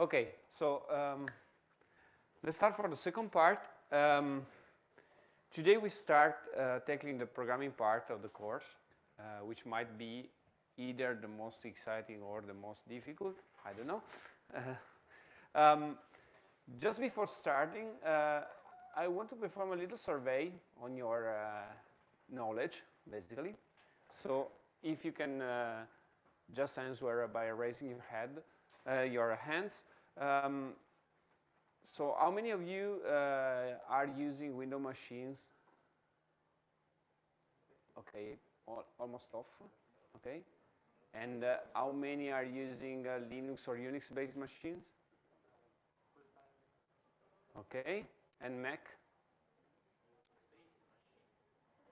Okay, so um, let's start for the second part. Um, today we start uh, tackling the programming part of the course, uh, which might be either the most exciting or the most difficult, I don't know. um, just before starting, uh, I want to perform a little survey on your uh, knowledge, basically. So if you can uh, just answer by raising your head, uh, your hands. Um, so how many of you uh, are using Windows machines? Okay, all, almost off, okay. And uh, how many are using uh, Linux or Unix-based machines? Okay, and Mac?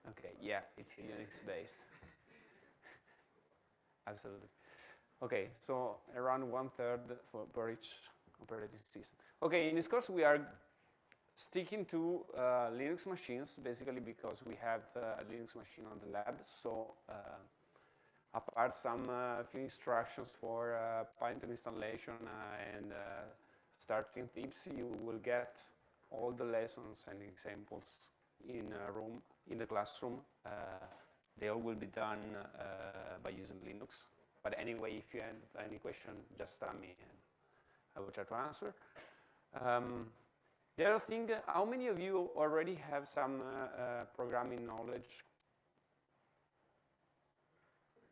Okay, yeah, it's Unix-based. Absolutely. Okay, so around one third for per each operating system. Okay, in this course we are sticking to uh, Linux machines, basically because we have uh, a Linux machine on the lab. So uh, apart some uh, few instructions for uh, Python installation uh, and starting tips, you will get all the lessons and examples in a room, in the classroom. they all will be done by using Linux. But anyway, if you have any question, just tell me and I will try to answer. Um, the other thing, how many of you already have some uh, uh, programming knowledge?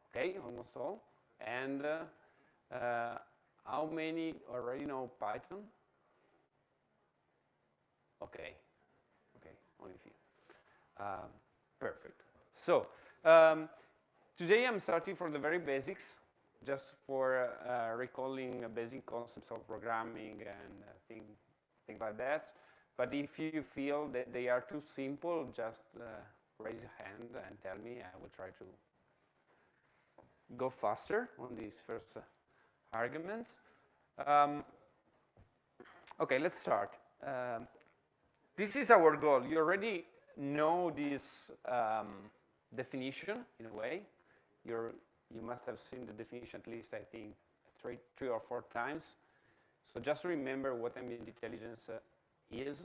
Okay, almost all. And uh, uh how many already know Python? Okay, okay, only a few. Um, perfect. So, um, today I'm starting from the very basics just for uh, recalling basic concepts of programming and uh, things like that. But if you feel that they are too simple, just uh, raise your hand and tell me. I will try to go faster on these first arguments. Um, okay, let's start. Um, this is our goal. You already know this um, definition in a way. You're you must have seen the definition at least, I think, three, three or four times. So just remember what ambient intelligence uh, is.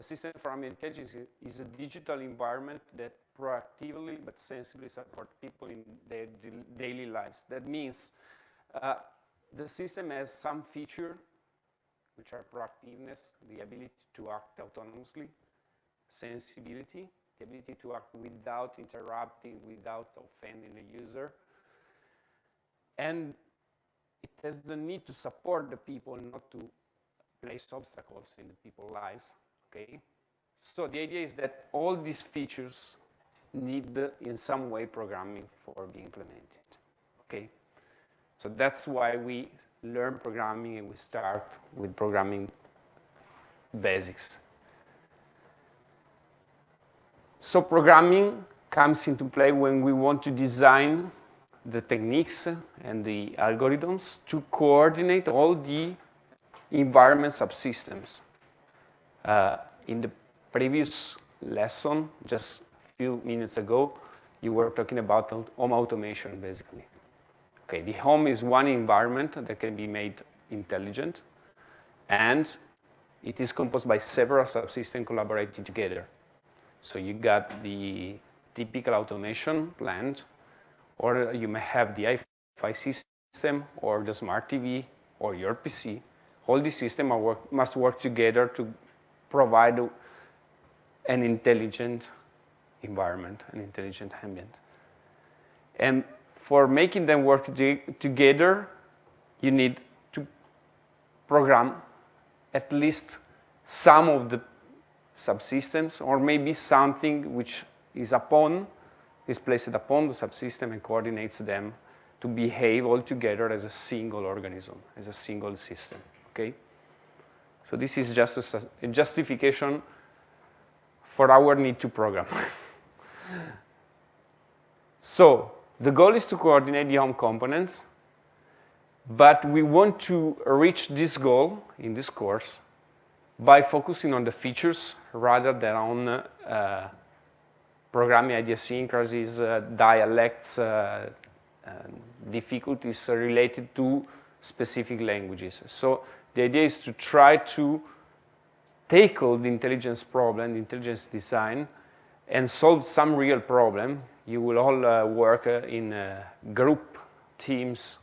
A system for ambient intelligence is a digital environment that proactively but sensibly supports people in their daily lives. That means uh, the system has some feature, which are proactiveness, the ability to act autonomously, sensibility, the ability to act without interrupting, without offending the user, and it has the need to support the people, not to place obstacles in the people's lives, okay? So the idea is that all these features need in some way programming for being implemented, okay? So that's why we learn programming and we start with programming basics. So programming comes into play when we want to design the techniques and the algorithms to coordinate all the environment subsystems. Uh, in the previous lesson, just a few minutes ago, you were talking about home automation, basically. Okay, the home is one environment that can be made intelligent, and it is composed by several subsystems collaborating together. So you got the typical automation plant or you may have the Wi-Fi system or the smart TV or your PC. All these systems work, must work together to provide an intelligent environment, an intelligent ambient. And for making them work together, you need to program at least some of the subsystems or maybe something which is upon is placed upon the subsystem and coordinates them to behave all together as a single organism, as a single system, okay? So this is just a, a justification for our need to program. so the goal is to coordinate the home components, but we want to reach this goal in this course by focusing on the features rather than on uh, programming idiosyncrasies, uh, dialects, uh, difficulties related to specific languages. So the idea is to try to tackle the intelligence problem, the intelligence design, and solve some real problem. You will all uh, work uh, in uh, group teams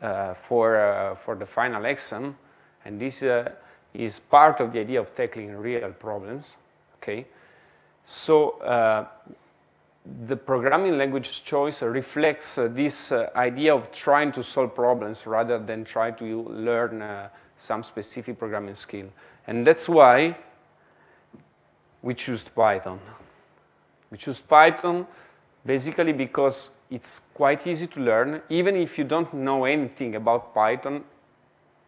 uh, for, uh, for the final exam, and this uh, is part of the idea of tackling real problems, okay? So the programming language choice reflects uh, this uh, idea of trying to solve problems rather than try to learn uh, some specific programming skill. And that's why we choose Python. We choose Python basically because it's quite easy to learn, even if you don't know anything about Python,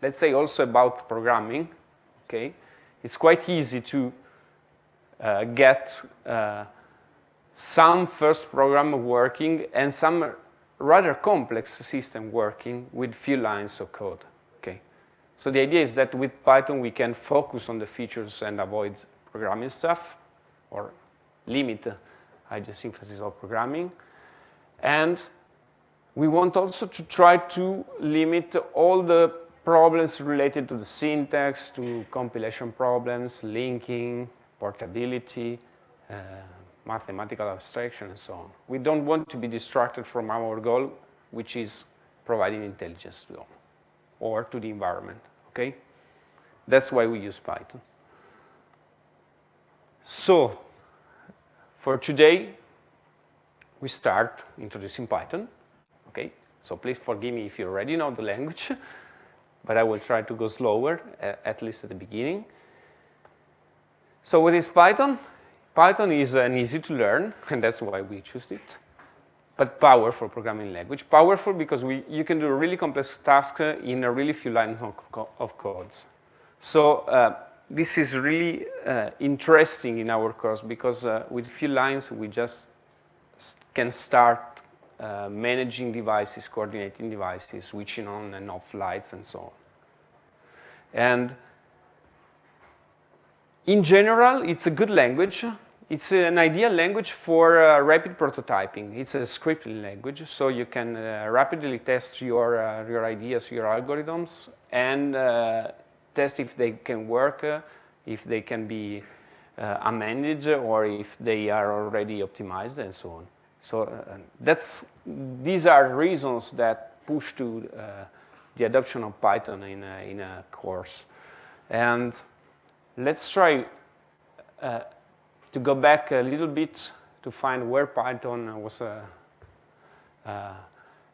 let's say also about programming, okay? It's quite easy to uh, get uh, some first program working and some rather complex system working with few lines of code, okay? So the idea is that with Python, we can focus on the features and avoid programming stuff or limit idiosyncrasies of programming. And we want also to try to limit all the problems related to the syntax, to compilation problems, linking, portability, uh, mathematical abstraction, and so on. We don't want to be distracted from our goal, which is providing intelligence to them or to the environment, okay? That's why we use Python. So for today, we start introducing Python, okay? So please forgive me if you already know the language, but I will try to go slower, at least at the beginning. So what is Python? Python is an easy to learn, and that's why we choose it, but powerful programming language. Powerful because we, you can do a really complex tasks in a really few lines of, of codes. So uh, this is really uh, interesting in our course because uh, with a few lines we just can start uh, managing devices, coordinating devices, switching on and off lights and so on. And in general, it's a good language. It's an ideal language for uh, rapid prototyping. It's a scripting language, so you can uh, rapidly test your, uh, your ideas, your algorithms, and uh, test if they can work, uh, if they can be uh, amended, or if they are already optimized, and so on. So that's, these are reasons that push to the adoption of Python in a, in a course. And let's try uh, to go back a little bit to find where Python was uh, uh,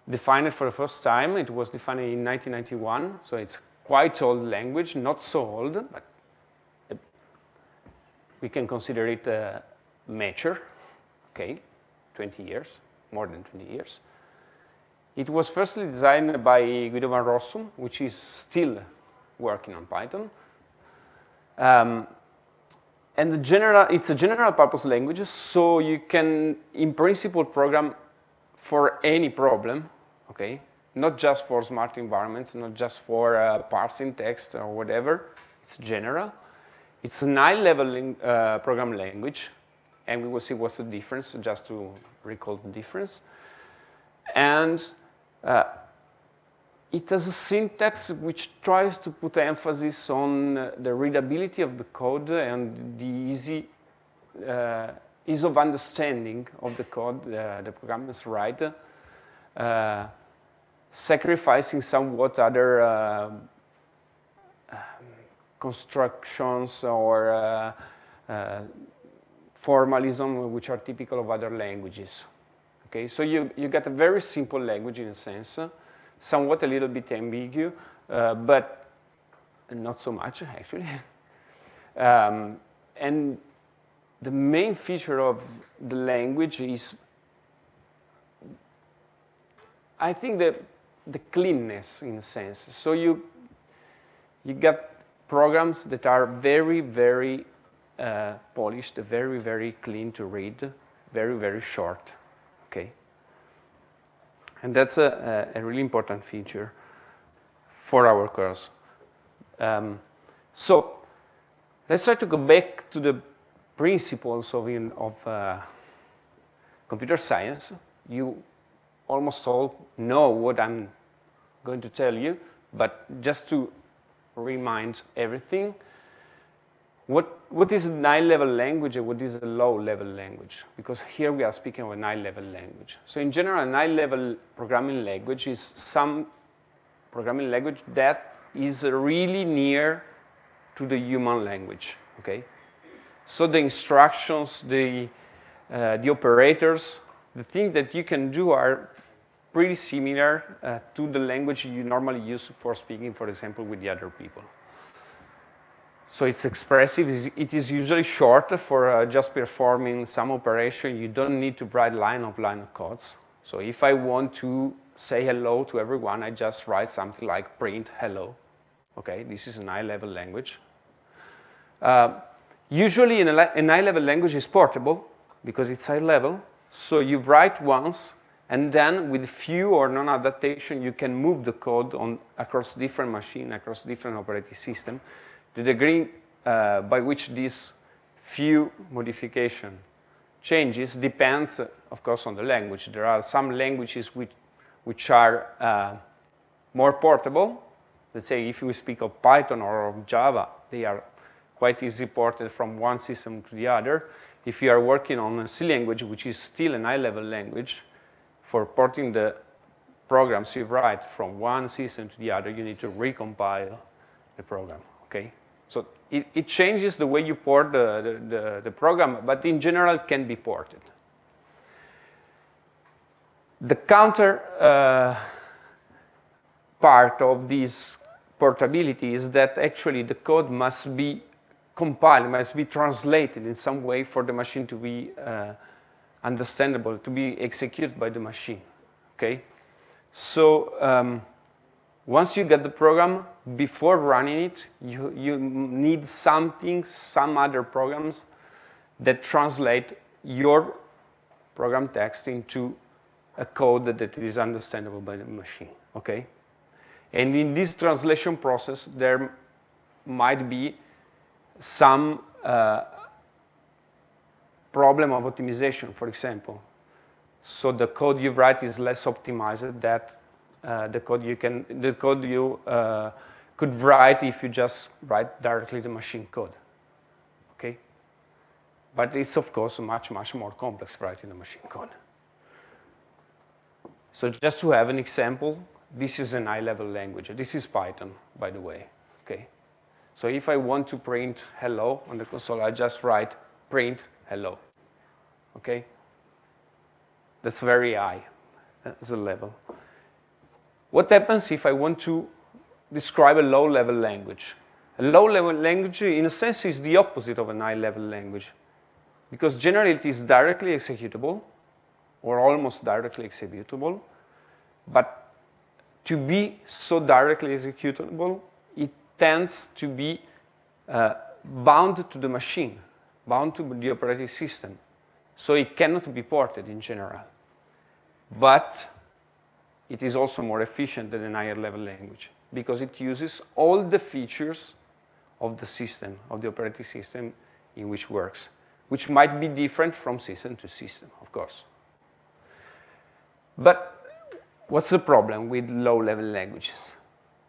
defined for the first time. It was defined in 1991, so it's quite old language, not so old, but we can consider it uh, mature, okay, 20 years, more than 20 years. It was firstly designed by Guido van Rossum, which is still working on Python. Um, and the general, it's a general purpose language, so you can, in principle, program for any problem, okay? Not just for smart environments, not just for uh, parsing text or whatever. It's general. It's a high-level uh, program language, and we will see what's the difference, just to recall the difference. And uh, it has a syntax which tries to put emphasis on uh, the readability of the code and the easy uh, ease of understanding of the code uh, the programmers write, uh, sacrificing somewhat other uh, um, constructions or uh, formalism which are typical of other languages. Okay, so you, you get a very simple language in a sense, somewhat a little bit ambiguous, uh, but not so much actually. um, and the main feature of the language is, I think, the, the cleanness in a sense. So you, you get programs that are very, very uh, polished, very, very clean to read, very, very short? And that's a, a, really important feature for our course. Um, so let's try to go back to the principles of, in, of uh, computer science. You almost all know what I'm going to tell you, But just to remind everything, what, what is a high-level language and what is a low-level language? Because here we are speaking of a high-level language. So in general, a high-level programming language is some programming language that is really near to the human language, okay? So the instructions, the, uh, the operators, the things that you can do are pretty similar uh, to the language you normally use for speaking, for example, with the other people. So it's expressive. It is usually short for uh, just performing some operation. You don't need to write line of line of codes. So if I want to say hello to everyone, I just write something like print hello. Okay, this is an high-level language. Uh, usually, an, high-level language is portable because it's high-level. So you write once, and then with few or non adaptation, you can move the code on across different machine, across different operating system. The degree uh, by which this few modification changes depends, of course, on the language. There are some languages which, which are uh, more portable. Let's say if we speak of Python or of Java, they are quite easily ported from one system to the other. If you are working on a C language, which is still an high-level language, for porting the programs you write from one system to the other, you need to recompile the program, okay? So it, it changes the way you port the, the, the, program, but in general can be ported. The counter uh, part of this portability is that actually the code must be compiled, must be translated in some way for the machine to be uh, understandable, to be executed by the machine, okay? So um, once you get the program, before running it, you, you need something, some other programs that translate your program text into a code that is understandable by the machine, okay? And in this translation process, there might be some uh, problem of optimization, for example. So the code you write is less optimized than uh, the code you can, the code you uh, could write if you just write directly the machine code, okay? But it's of course much, much more complex writing the machine code. So just to have an example, this is an high-level language. This is Python, by the way, okay? So if I want to print hello on the console, I just write print hello. Okay? That's very high as a level. What happens if I want to describe a low-level language? A low-level language, in a sense, is the opposite of a high-level language. Because generally it is directly executable, or almost directly executable. But to be so directly executable, it tends to be uh, bound to the machine, bound to the operating system. So it cannot be ported in general. But it is also more efficient than a higher level language because it uses all the features of the system, of the operating system in which works, which might be different from system to system, of course. But what's the problem with low-level languages?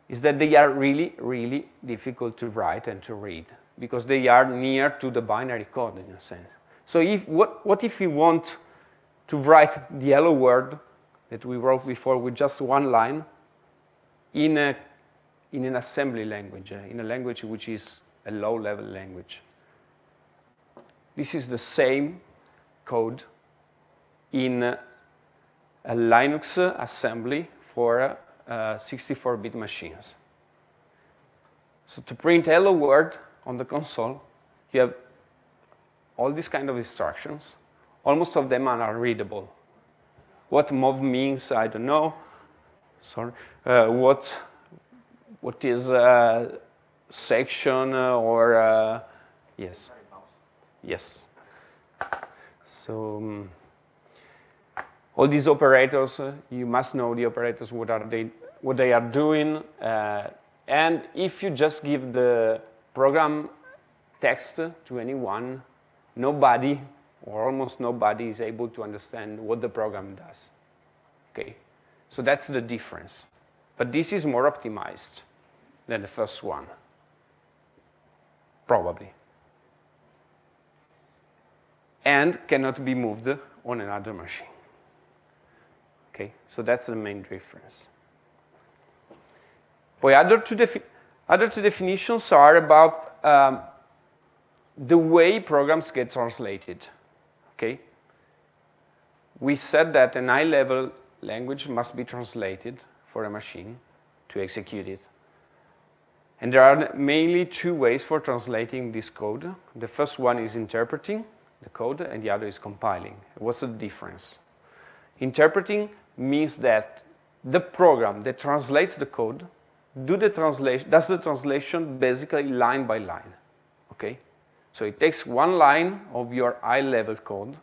is that they are really, really difficult to write and to read because they are near to the binary code in a sense. So if, what, what if we want to write the hello word that we wrote before with just one line in, a, in an assembly language, uh, in a language which is a low-level language? This is the same code in a Linux assembly for 64-bit uh, machines. So to print hello world on the console, you have all these kind of instructions. Almost of them are unreadable. What mov means, I don't know. Sorry. Uh, what what is a section or uh, yes, yes. So. Um, all these operators, uh, you must know the operators, what, are they, what they are doing. Uh, and if you just give the program text to anyone, nobody or almost nobody is able to understand what the program does. Okay, so that's the difference. But this is more optimized than the first one, probably. And cannot be moved on another machine. Okay, so that's the main difference. Boy, other two, other two definitions are about um, the way programs get translated. Okay, we said that an high-level language must be translated for a machine to execute it. And there are mainly two ways for translating this code. The first one is interpreting the code, and the other is compiling. What's the difference? Interpreting means that the program that translates the code do the translation, does the translation basically line by line, okay? So it takes one line of your high-level code,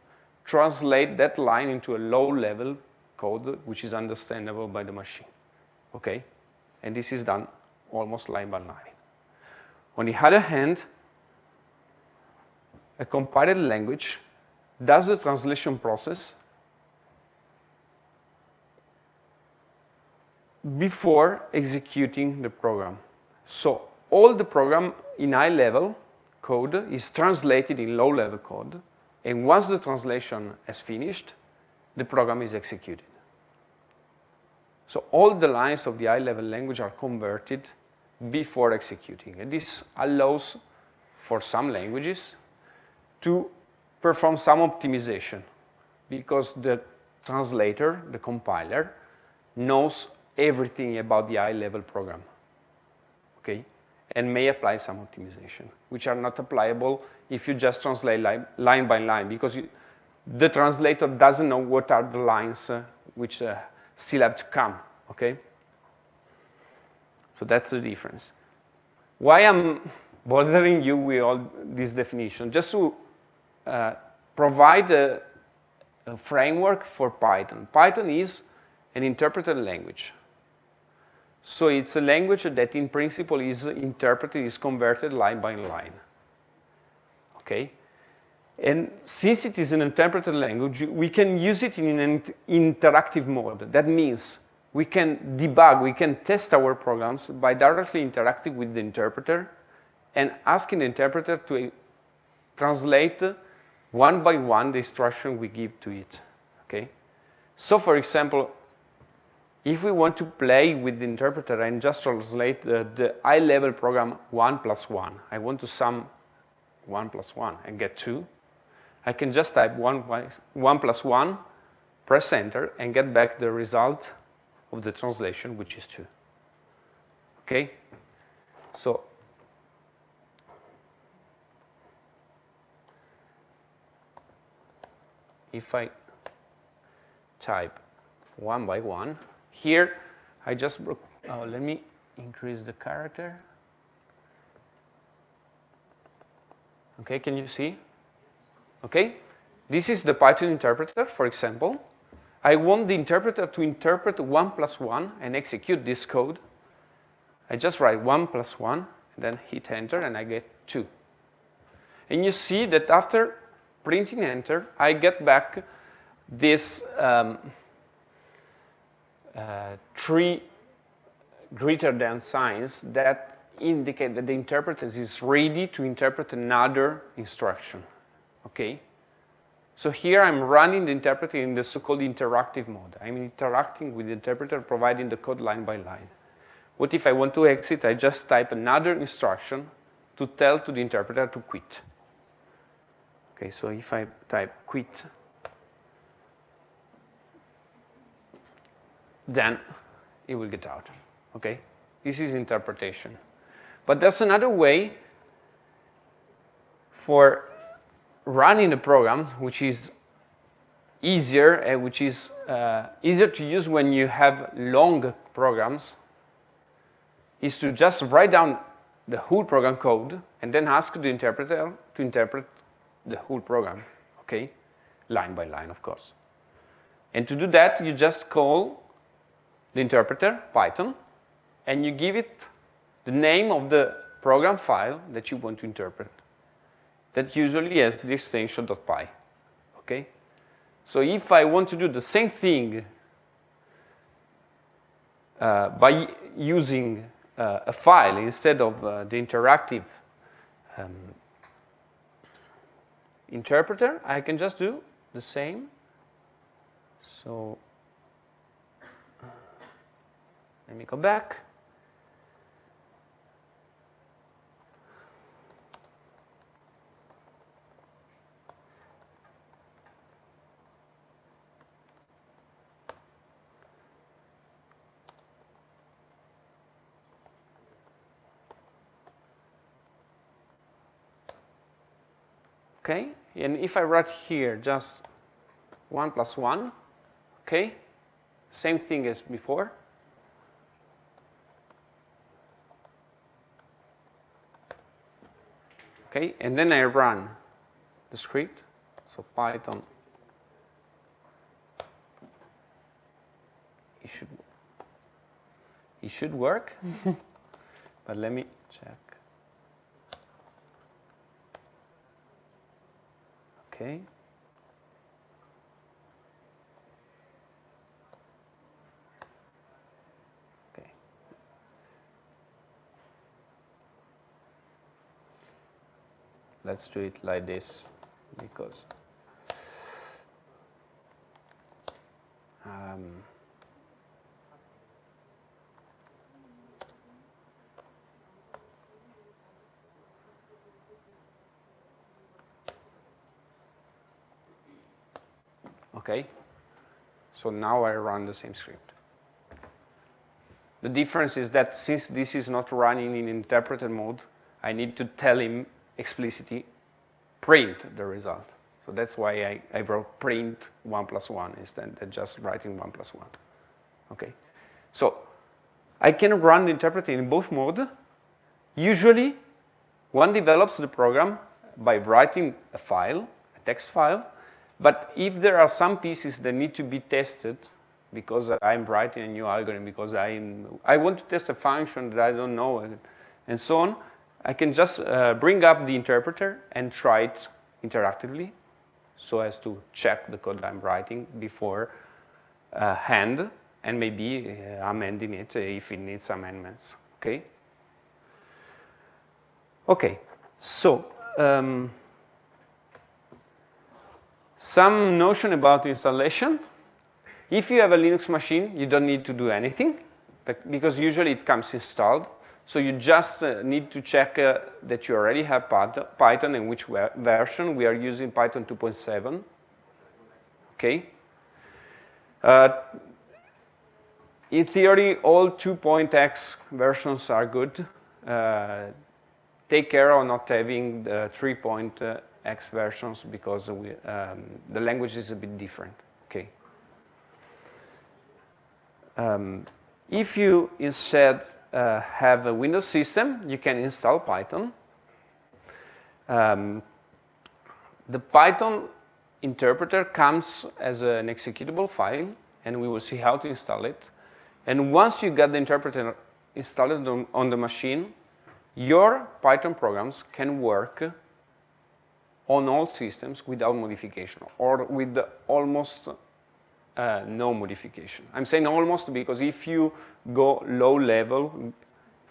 translate that line into a low-level code which is understandable by the machine, okay? And this is done almost line by line. On the other hand, a compiled language does the translation process before executing the program. So all the program in high level code is translated in low level code. And once the translation is finished, the program is executed. So all the lines of the high level language are converted before executing. And this allows for some languages to perform some optimization because the translator, the compiler, knows everything about the high-level program, okay? And may apply some optimization, which are not applicable if you just translate line, line by line, because you, the translator doesn't know what are the lines uh, which uh, still have to come, okay? So that's the difference. Why I'm bothering you with all this definition? Just to uh, provide a, a framework for Python. Python is an interpreted language. So it's a language that in principle is interpreted, is converted line by line. Okay? And since it is an interpreted language, we can use it in an interactive mode. That means we can debug, we can test our programs by directly interacting with the interpreter and asking the interpreter to translate one by one the instruction we give to it. Okay? So for example, if we want to play with the interpreter and just translate the, the high-level program 1 plus 1, I want to sum 1 plus 1 and get 2, I can just type 1, 1 plus 1, press enter, and get back the result of the translation, which is 2. Okay? So if I type 1 by 1, here, I just, oh, let me increase the character. Okay, can you see? Okay, this is the Python interpreter, for example. I want the interpreter to interpret 1 plus 1 and execute this code. I just write 1 plus 1, then hit enter, and I get 2. And you see that after printing enter, I get back this um, Uh, three greater than signs that indicate that the interpreter is ready to interpret another instruction, okay? So here I'm running the interpreter in the so-called interactive mode. I'm interacting with the interpreter, providing the code line by line. What if I want to exit? I just type another instruction to tell to the interpreter to quit. Okay, so if I type quit, then it will get out, okay? This is interpretation. But there's another way for running the program, which is easier and which is uh, easier to use when you have long programs, is to just write down the whole program code and then ask the interpreter to interpret the whole program, okay? Line by line, of course. And to do that, you just call the interpreter, Python, and you give it the name of the program file that you want to interpret. That usually has the extension .py, okay? So if I want to do the same thing uh, by using uh, a file instead of uh, the interactive um, interpreter, I can just do the same. So let me go back. okay? And if I write here just 1 plus 1, okay? Same thing as before. Okay, and then I run the script, so Python. It should, it should work, but let me check. Okay. Okay. Let's do it like this because um, okay? So now I run the same script. The difference is that since this is not running in interpreter mode, I need to tell him explicitly print the result. So that's why I, I wrote print 1 plus 1 instead of just writing 1 plus 1. Okay? So I can run the interpreter in both modes. Usually, one develops the program by writing a file, a text file, but if there are some pieces that need to be tested, because I'm writing a new algorithm, because I'm, I want to test a function that I don't know, and, and so on, I can just uh, bring up the interpreter and try it interactively so as to check the code I'm writing before uh, hand and maybe uh, amending it if it needs amendments, okay? Okay, so um, some notion about installation. If you have a Linux machine, you don't need to do anything because usually it comes installed. So you just uh, need to check uh, that you already have Python and which version. We are using Python 2.7. Okay. Uh, in theory, all 2.x versions are good. Uh, take care of not having the 3. X versions because we, um, the language is a bit different. Okay. Um, if you instead uh, have a Windows system, you can install Python. Um, the Python interpreter comes as an executable file, and we will see how to install it. And once you get the interpreter installed on, on the machine, your Python programs can work on all systems without modification or with almost uh, no modification. I'm saying almost because if you go low level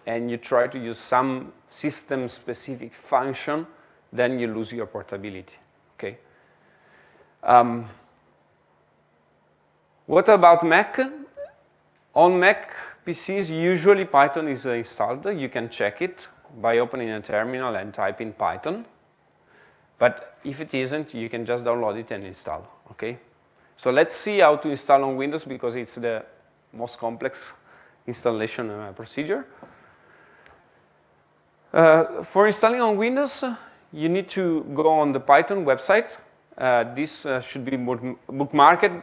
and you try to use some system-specific function, then you lose your portability, okay? Um, what about Mac? On Mac PCs, usually Python is installed. You can check it by opening a terminal and typing Python. But if it isn't, you can just download it and install, okay? So let's see how to install on Windows because it's the most complex installation uh, procedure. Uh, for installing on Windows, uh, you need to go on the Python website. Uh, this uh, should be bookmarked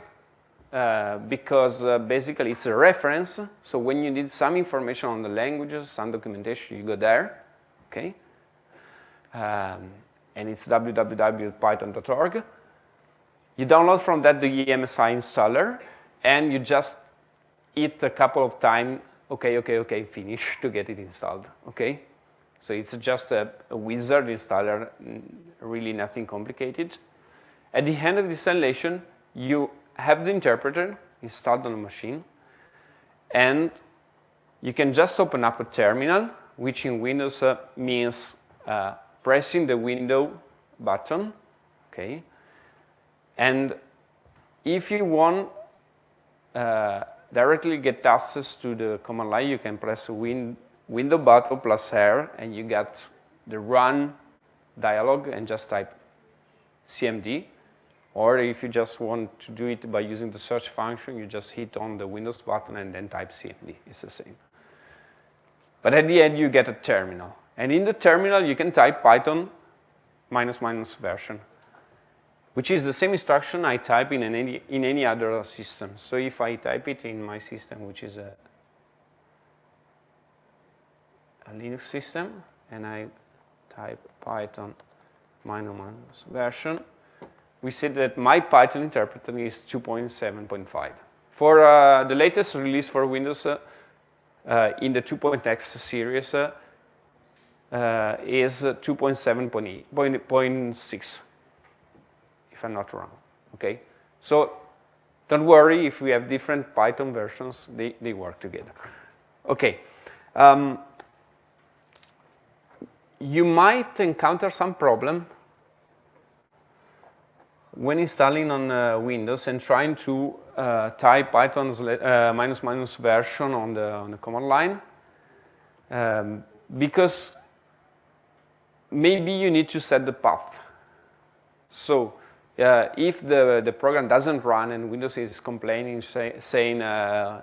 uh, because basically it's a reference. So when you need some information on the languages, some documentation, you go there, okay? Um, and it's www.python.org. You download from that the MSI installer, and you just hit a couple of times, okay, okay, okay, finish to get it installed, okay? So it's just a, a wizard installer, really nothing complicated. At the end of the installation, you have the interpreter installed on the machine, and you can just open up a terminal, which in Windows uh, means uh, pressing the window button, okay? And if you want uh, directly get access to the command line, you can press win window button plus R, and you get the run dialog and just type CMD. Or if you just want to do it by using the search function, you just hit on the Windows button and then type CMD. It's the same. But at the end, you get a terminal. And in the terminal, you can type Python minus minus version, which is the same instruction I type in any, in any other system. So if I type it in my system, which is a, a Linux system, and I type Python minus minus version, we see that my Python interpreter is 2.7.5. For uh, the latest release for Windows, uh, uh, in the 2.x series uh, uh, is 2.7.6, I'm not wrong, okay? So don't worry if we have different Python versions, they, they work together. Okay. Um, you might encounter some problem when installing on uh, Windows and trying to uh, type Python's uh, minus minus version on the, on the command line, um, because maybe you need to set the path. So uh, if the, the program doesn't run and Windows is complaining, say, saying uh,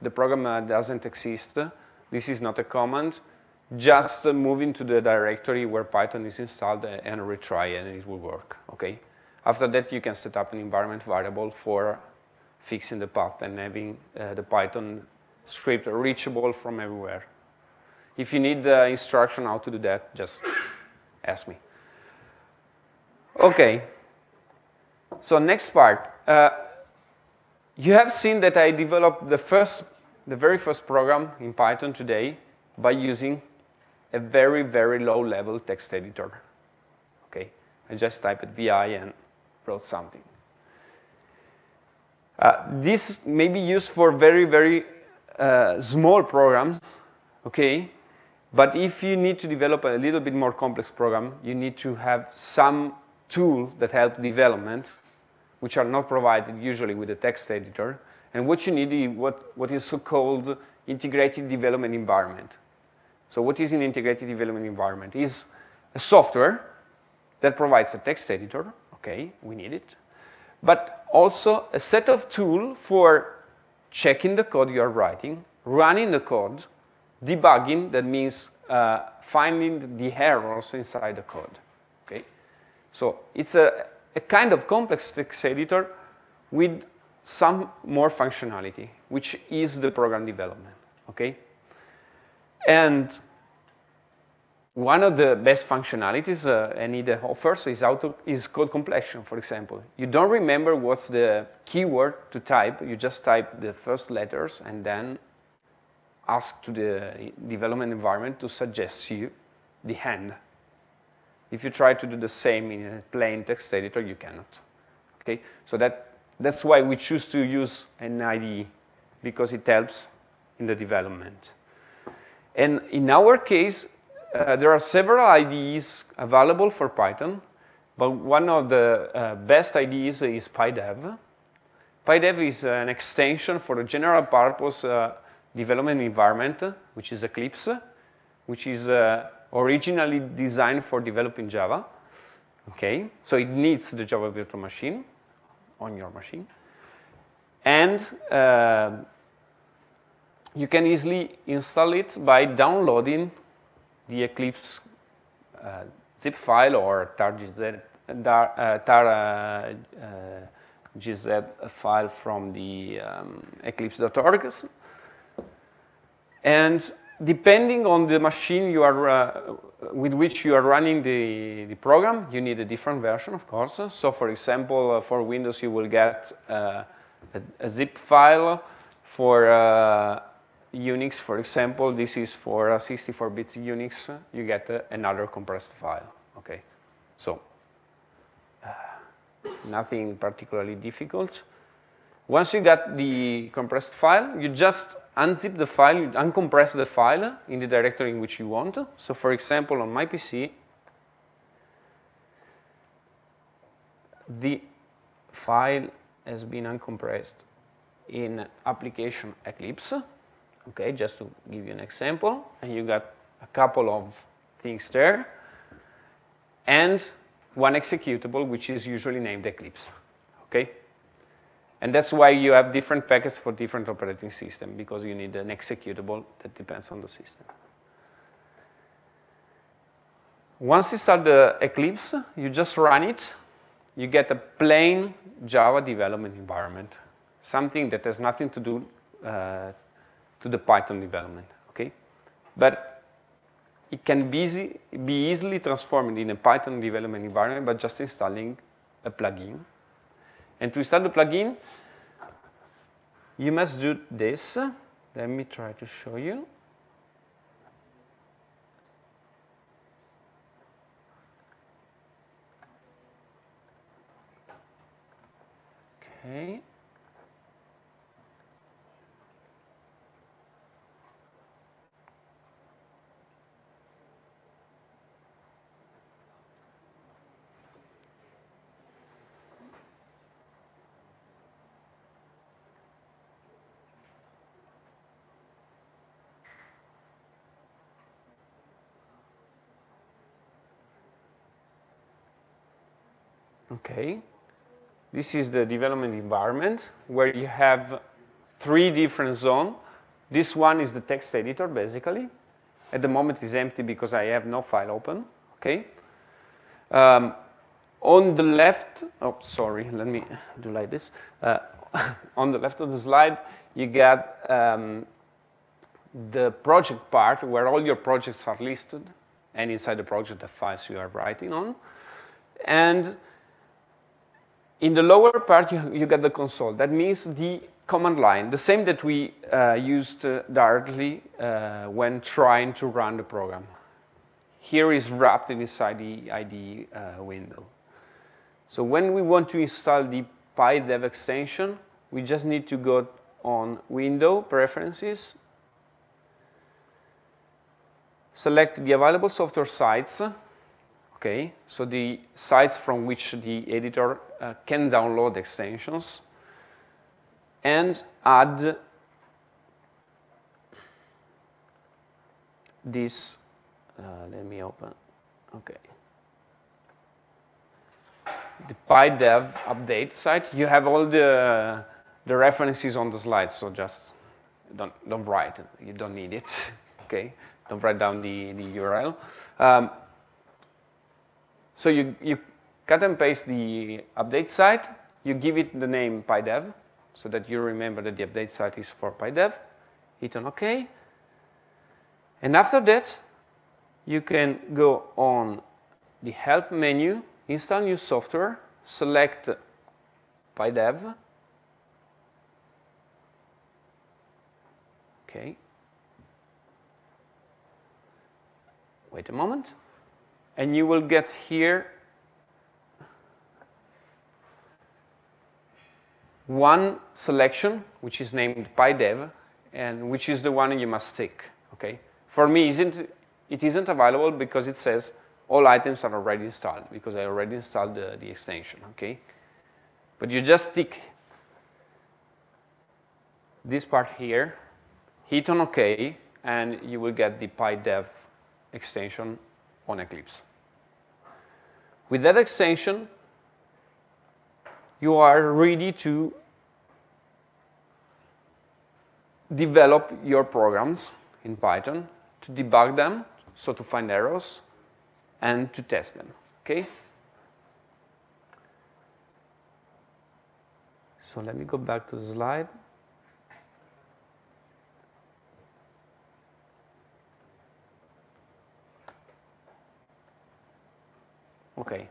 the program uh, doesn't exist, this is not a command, just move into the directory where Python is installed and retry and it will work, okay? After that, you can set up an environment variable for fixing the path and having uh, the Python script reachable from everywhere. If you need the instruction how to do that, just ask me. Okay. So next part. Uh, you have seen that I developed the first, the very first program in Python today by using a very, very low level text editor. Okay. I just typed VI and wrote something. Uh, this may be used for very, very uh, small programs, okay? But if you need to develop a little bit more complex program, you need to have some tool that help development, which are not provided usually with a text editor. And what you need is what, what is so-called integrated development environment. So what is an integrated development environment? Is a software that provides a text editor, okay, we need it. But also a set of tools for checking the code you are writing, running the code, debugging, that means uh, finding the errors inside the code, okay? So it's a, a kind of complex text editor with some more functionality, which is the program development, okay? And one of the best functionalities uh, an IDE offers is, auto, is code completion, for example. You don't remember what's the keyword to type. You just type the first letters and then ask to the development environment to suggest you the end. If you try to do the same in a plain text editor, you cannot. Okay, so that, that's why we choose to use an IDE, because it helps in the development. And in our case, uh, there are several IDEs available for Python, but one of the uh, best IDEs is PyDev. PyDev is an extension for a general purpose uh, development environment, which is Eclipse, which is uh, originally designed for developing Java. Okay, so it needs the Java virtual machine on your machine. And uh, you can easily install it by downloading the Eclipse uh, zip file or tar.gz tar, tar uh, uh, file from the um, eclipse.org. And depending on the machine you are, uh, with which you are running the, the program, you need a different version, of course. So for example, uh, for Windows, you will get uh, a, a, zip file. For Unix, for example, this is for 64-bit Unix, you get uh, another compressed file, okay? So, uh, nothing particularly difficult. Once you got the compressed file, you just unzip the file, you uncompress the file in the directory in which you want. So for example, on my PC, the file has been uncompressed in application Eclipse. Okay, just to give you an example, and you got a couple of things there, and one executable, which is usually named Eclipse. Okay, and that's why you have different packets for different operating system because you need an executable that depends on the system. Once you start the Eclipse, you just run it. You get a plain Java development environment, something that has nothing to do uh, to the Python development, okay? But it can be, easy, be easily transformed in a Python development environment by just installing a plugin. And to install the plugin, you must do this. Let me try to show you. Okay. Okay. This is the development environment where you have three different zones. This one is the text editor, basically. At the moment, it's empty because I have no file open. Okay. Um, on the left, oh, sorry, let me do like this. Uh, on the left of the slide, you get um, the project part where all your projects are listed, and inside the project, the files you are writing on. And in the lower part, you, you get the console. That means the command line, the same that we uh, used uh, directly uh, when trying to run the program. Here is wrapped inside the IDE uh, window. So when we want to install the PyDev extension, we just need to go on Window, Preferences, select the available software sites, okay? So the sites from which the editor can download extensions and add this, uh, let me open, okay. The PyDev update site, you have all the, the references on the slides, so just don't, don't write it, you don't need it, okay? Don't write down the, the URL. Um, so you, you cut and paste the update site, you give it the name PyDev, so that you remember that the update site is for PyDev, hit on OK. And after that, you can go on the help menu, install new software, select PyDev, okay. Wait a moment and you will get here one selection, which is named PyDev, and which is the one you must tick, okay? For me, isn't, it isn't available because it says all items are already installed, because I already installed the, the extension, okay? But you just tick this part here, hit on OK, and you will get the PyDev extension on Eclipse. With that extension, you are ready to develop your programs in Python, to debug them, so to find errors, and to test them, okay? So let me go back to the slide. Okay,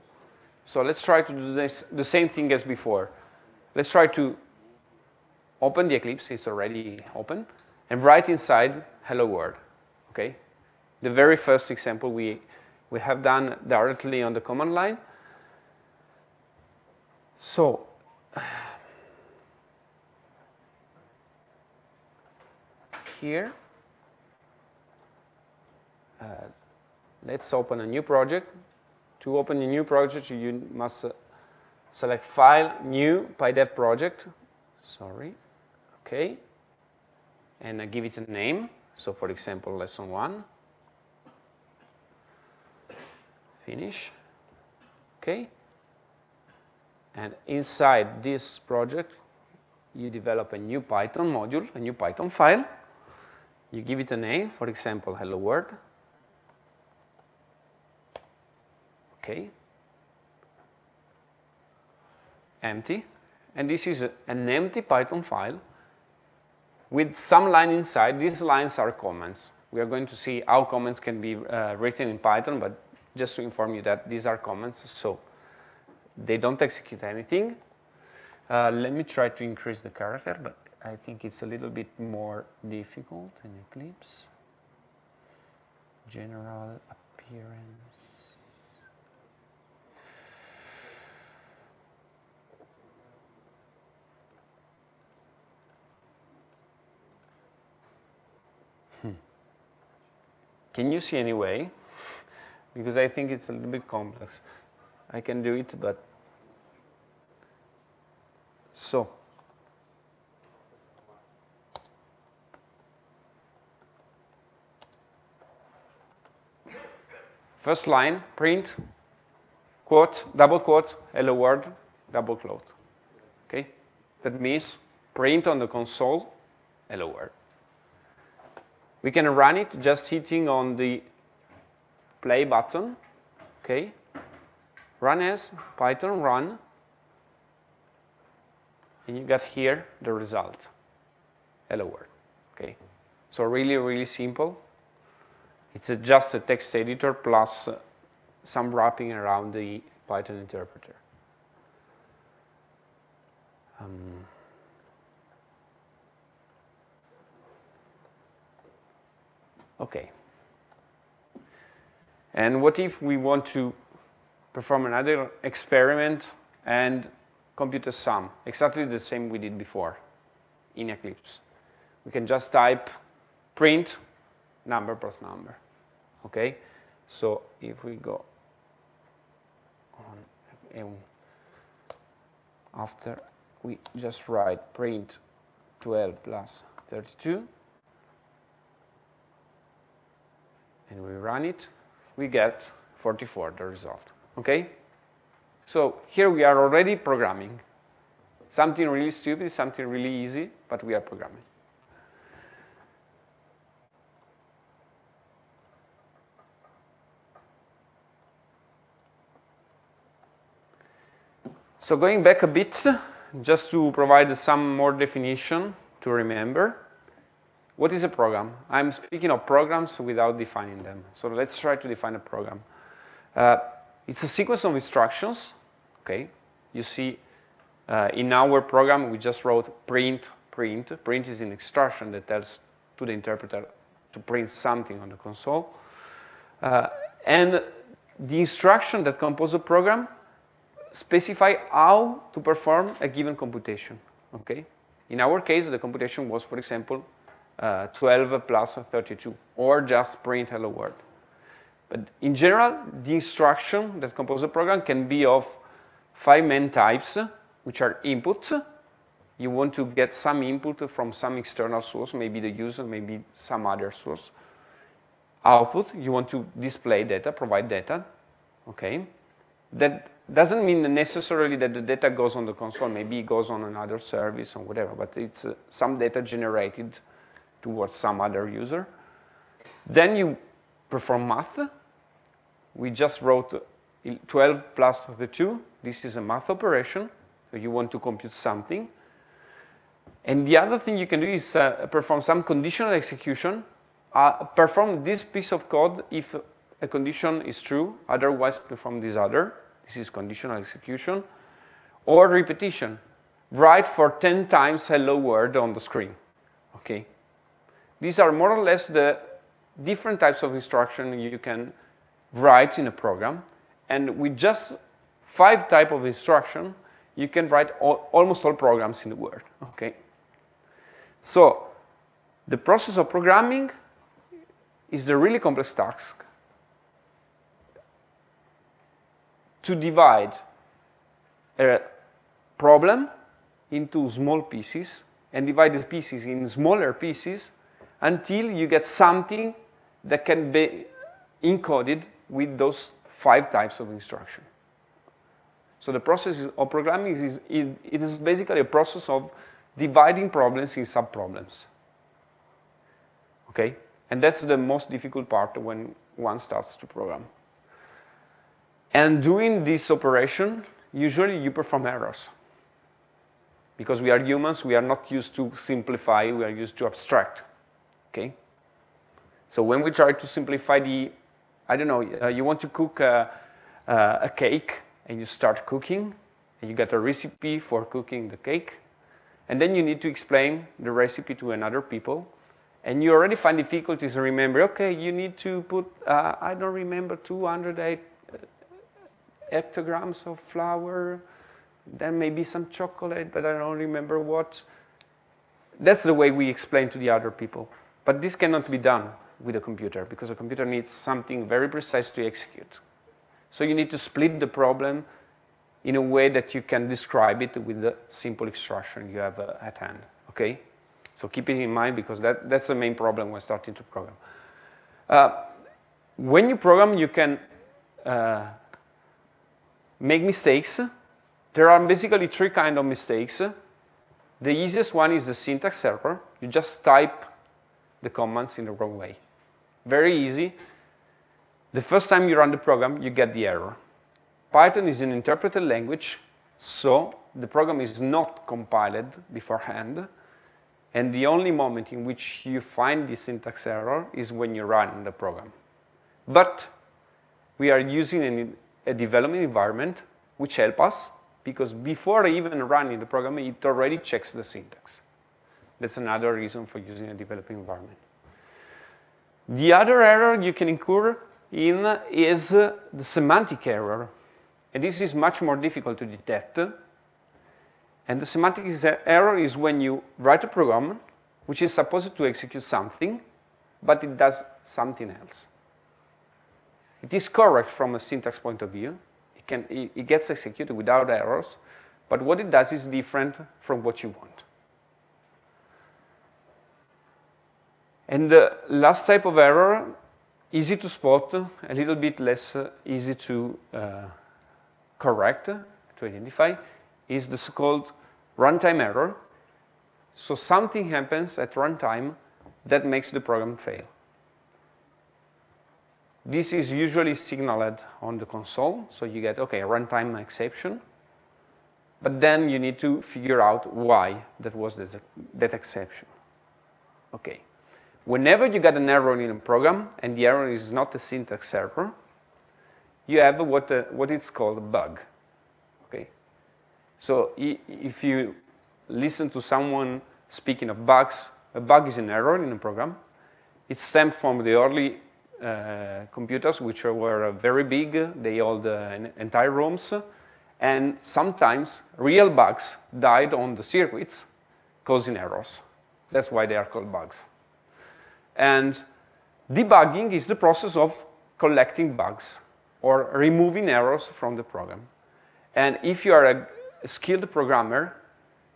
so let's try to do this, the same thing as before. Let's try to open the Eclipse, it's already open, and write inside hello world, okay? The very first example we, we have done directly on the command line. So, here, uh, let's open a new project to open a new project, you must uh, select File, New, PyDev project. Sorry. Okay. And uh, give it a name. So, for example, lesson one. Finish. Okay. And inside this project, you develop a new Python module, a new Python file. You give it a name, for example, hello world. Okay. Empty. And this is a, an empty Python file with some line inside. These lines are comments. We are going to see how comments can be uh, written in Python, but just to inform you that these are comments, so they don't execute anything. Uh, let me try to increase the character, but I think it's a little bit more difficult in Eclipse. General appearance. Can you see any way? Because I think it's a little bit complex. I can do it, but so first line print quote double quote hello world double quote okay that means print on the console hello world we can run it just hitting on the play button okay? Run as python run and you got here the result. Hello world okay? So really really simple. It's a, just a text editor plus uh, some wrapping around the python interpreter. Um, okay and what if we want to perform another experiment and compute a sum, exactly the same we did before in Eclipse. We can just type print number plus number, okay? So if we go on, um, after we just write print 12 plus 32, and we run it, we get 44, the result, okay? So here we are already programming. Something really stupid, something really easy, but we are programming. So going back a bit, just to provide some more definition to remember, what is a program? I'm speaking of programs without defining them. So let's try to define a program. Uh, it's a sequence of instructions, okay? You see, uh, in our program, we just wrote print, print. Print is an instruction that tells to the interpreter to print something on the console. Uh, and the instruction that compose a program specify how to perform a given computation, okay? In our case, the computation was, for example, uh, 12 plus 32, or just print hello world. But in general, the instruction that compose a program can be of five main types, which are inputs. You want to get some input from some external source, maybe the user, maybe some other source. Output, you want to display data, provide data, okay? That doesn't mean necessarily that the data goes on the console, maybe it goes on another service or whatever, but it's uh, some data generated towards some other user. Then you perform math. We just wrote 12 plus the 2. This is a math operation. So you want to compute something. And the other thing you can do is uh, perform some conditional execution. Uh, perform this piece of code if a condition is true. Otherwise, perform this other. This is conditional execution. Or repetition. Write for 10 times hello world on the screen. Okay. These are more or less the different types of instruction you can write in a program. And with just five type of instruction, you can write all, almost all programs in the world, okay? So The process of programming is the really complex task to divide a problem into small pieces and divide the pieces in smaller pieces until you get something that can be encoded with those five types of instruction. So the process of programming is, it is basically a process of dividing problems in subproblems. Okay? And that's the most difficult part when one starts to program. And doing this operation, usually you perform errors. Because we are humans, we are not used to simplify, we are used to abstract. Okay? So when we try to simplify the, I don't know, uh, you want to cook a, uh, a cake, and you start cooking, and you get a recipe for cooking the cake, and then you need to explain the recipe to another people, and you already find difficulties to remember, okay, you need to put, uh, I don't remember, 208 hectograms of flour, then maybe some chocolate, but I don't remember what. That's the way we explain to the other people. But this cannot be done with a computer because a computer needs something very precise to execute. So you need to split the problem in a way that you can describe it with the simple instruction you have uh, at hand, okay? So keep it in mind because that, that's the main problem when starting to program. Uh, when you program, you can uh, make mistakes. There are basically three kinds of mistakes. The easiest one is the syntax error. You just type the commands in the wrong way. Very easy. The first time you run the program, you get the error. Python is an interpreted language, so the program is not compiled beforehand. And the only moment in which you find the syntax error is when you run the program. But we are using an, a development environment which help us because before even running the program, it already checks the syntax. That's another reason for using a developing environment. The other error you can incur in is the semantic error. And this is much more difficult to detect. And the semantic error is when you write a program which is supposed to execute something, but it does something else. It is correct from a syntax point of view. It, can, it, it gets executed without errors, but what it does is different from what you want. And the last type of error, easy to spot, a little bit less easy to uh, correct, to identify, is the so-called runtime error. So something happens at runtime that makes the program fail. This is usually signaled on the console, so you get, okay, runtime exception, but then you need to figure out why that was that exception. Okay. Whenever you get an error in a program, and the error is not a syntax error, you have what, uh, what is called a bug. Okay? So if you listen to someone speaking of bugs, a bug is an error in a program. It stemmed from the early uh, computers, which were very big. They held uh, entire rooms. And sometimes real bugs died on the circuits, causing errors. That's why they are called bugs. And debugging is the process of collecting bugs or removing errors from the program. And if you are a, skilled programmer,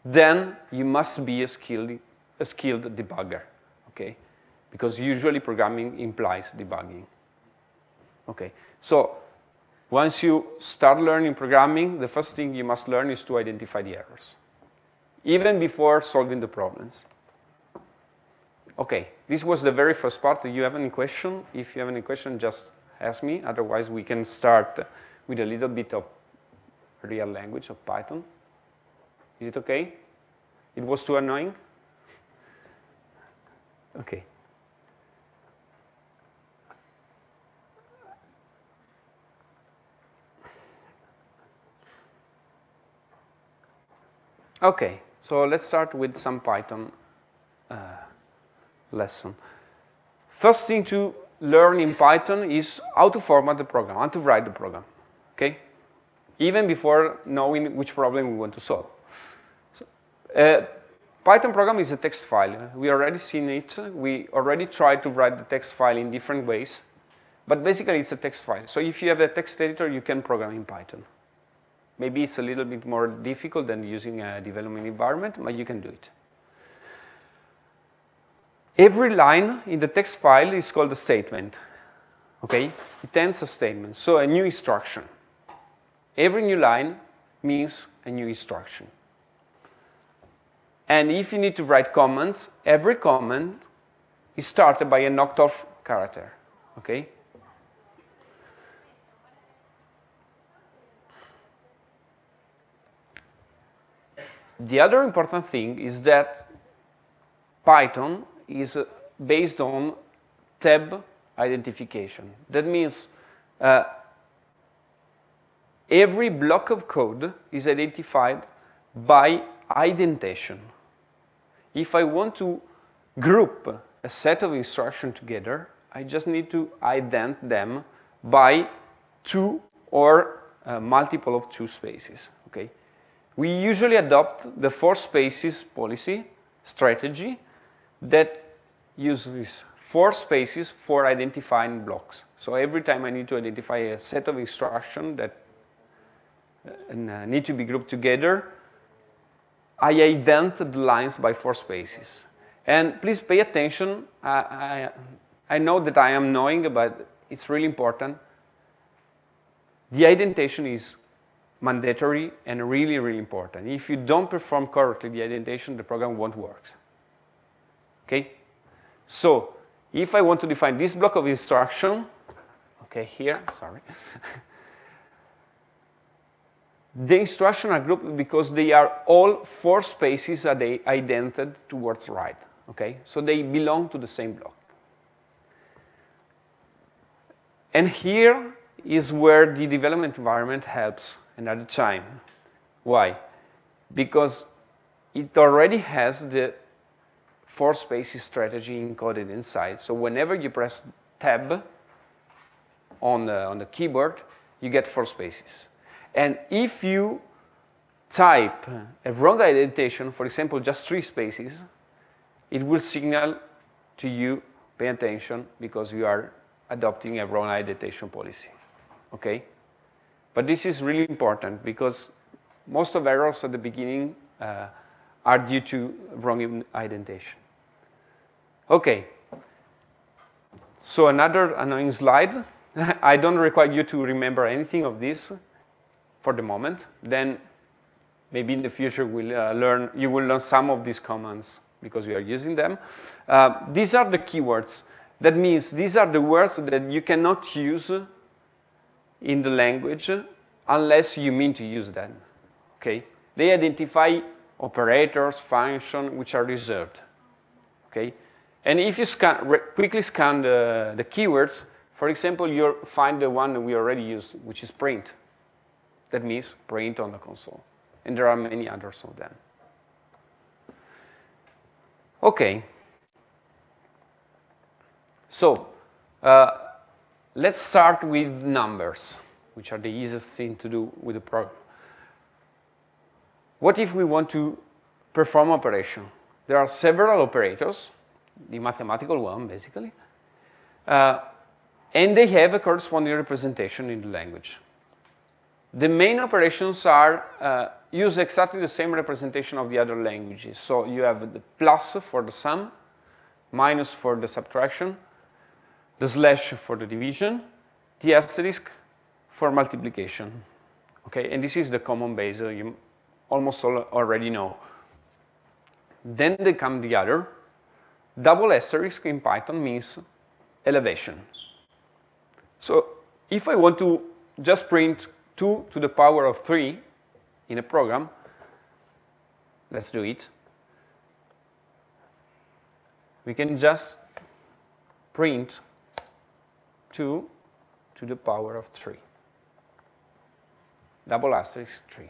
then you must be a skilled, a skilled debugger, okay? Because usually programming implies debugging. Okay, so once you start learning programming, the first thing you must learn is to identify the errors, even before solving the problems. Okay, this was the very first part. Do you have any question? If you have any question, just ask me. Otherwise, we can start with a little bit of real language of Python. Is it okay? It was too annoying? Okay. Okay, so let's start with some Python. Uh, lesson. First thing to learn in Python is how to format the program, how to write the program, okay? Even before knowing which problem we want to solve. So, uh, Python program is a text file. We already seen it. We already tried to write the text file in different ways. But basically, it's a text file. So if you have a text editor, you can program in Python. Maybe it's a little bit more difficult than using a development environment, but you can do it. Every line in the text file is called a statement. Okay? It ends a statement, so a new instruction. Every new line means a new instruction. And if you need to write comments, every comment is started by a knocked off character. Okay? The other important thing is that Python is uh, based on tab identification. That means uh, every block of code is identified by indentation. If I want to group a set of instructions together, I just need to ident them by two or uh, multiple of two spaces, okay? We usually adopt the four spaces policy strategy that uses four spaces for identifying blocks. So every time I need to identify a set of instructions that uh, need to be grouped together, I ident the lines by four spaces. And please pay attention. I, I, I know that I am knowing, but it's really important. The indentation is mandatory and really, really important. If you don't perform correctly the indentation, the program won't work. Okay? So if I want to define this block of instruction, okay, here, sorry. the instructions are grouped because they are all four spaces that they idented towards right, okay? So they belong to the same block. And here is where the development environment helps another time. Why? Because it already has the four spaces strategy encoded inside. So whenever you press tab on the, on the keyboard, you get four spaces. And if you type a wrong indentation, for example, just three spaces, it will signal to you, pay attention, because you are adopting a wrong indentation policy, okay? But this is really important because most of errors at the beginning uh, are due to wrong indentation. Okay. So another annoying slide. I don't require you to remember anything of this for the moment. Then maybe in the future we'll uh, learn, you will learn some of these commands because we are using them. Uh, these are the keywords. That means these are the words that you cannot use in the language unless you mean to use them. Okay? They identify operators, functions, which are reserved. Okay? And if you scan, quickly scan the, the keywords, for example, you'll find the one that we already used, which is print. That means print on the console. And there are many others of them. Okay. So, uh, let's start with numbers, which are the easiest thing to do with the program. What if we want to perform operation? There are several operators the mathematical one, basically. Uh, and they have a corresponding representation in the language. The main operations are uh, use exactly the same representation of the other languages. So you have the plus for the sum, minus for the subtraction, the slash for the division, the asterisk for multiplication. Okay, and this is the common base uh, you almost already know. Then they come the other, double asterisk in Python means elevation. So if I want to just print 2 to the power of 3 in a program, let's do it. We can just print 2 to the power of 3. Double asterisk 3.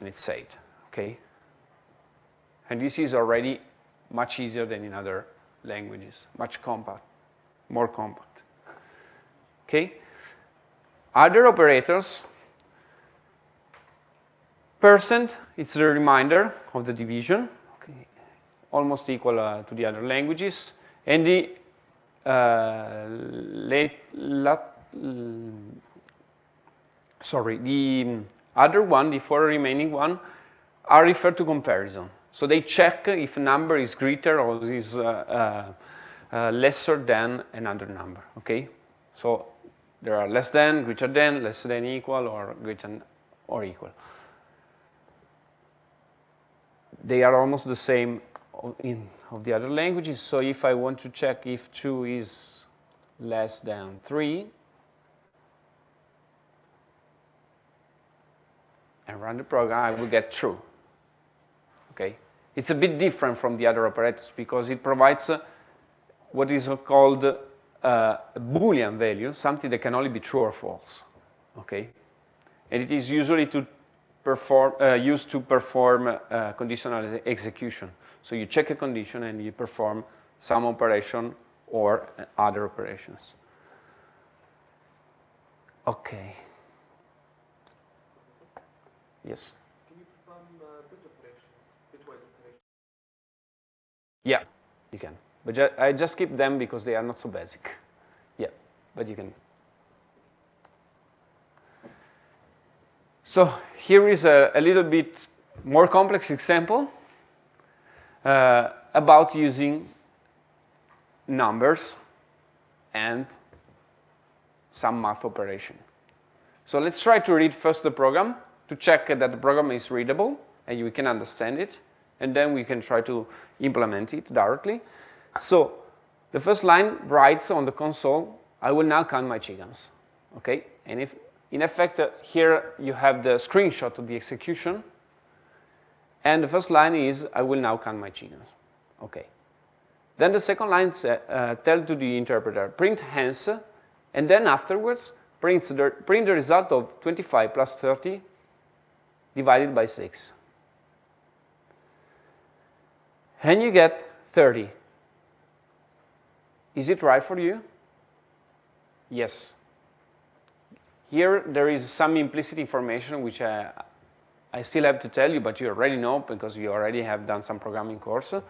And it's 8, okay? And this is already much easier than in other languages, much compact, more compact. Okay? Other operators Percent, it's the reminder of the division, okay. almost equal uh, to the other languages. And the uh, late, lat, sorry, the other one, the four remaining one, are referred to comparison. So they check if a number is greater or is uh, uh, uh, lesser than another number, okay? So there are less than, greater than, less than equal, or greater than or equal. They are almost the same in of the other languages. So if I want to check if 2 is less than 3, and run the program, I will get true. Okay? It's a bit different from the other operators because it provides uh, what is called uh, a Boolean value, something that can only be true or false. Okay? And it is usually to perform, uh, used to perform uh, conditional execution. So you check a condition and you perform some operation or other operations. Okay. Yes. Can you perform uh, bit operations, bitwise operations? Yeah, you can. But ju I just keep them because they are not so basic. Yeah, but you can. So here is a, a little bit more complex example uh, about using numbers and some math operation. So let's try to read first the program to check that the program is readable and we can understand it, and then we can try to implement it directly. So the first line writes on the console, I will now count my chickens. Okay, and if in effect uh, here you have the screenshot of the execution, and the first line is, I will now count my chickens. Okay. Then the second line uh, tell to the interpreter, print hence, and then afterwards the, print the result of 25 plus 30 divided by 6. And you get 30. Is it right for you? Yes. Here there is some implicit information which I, I still have to tell you, but you already know because you already have done some programming course uh,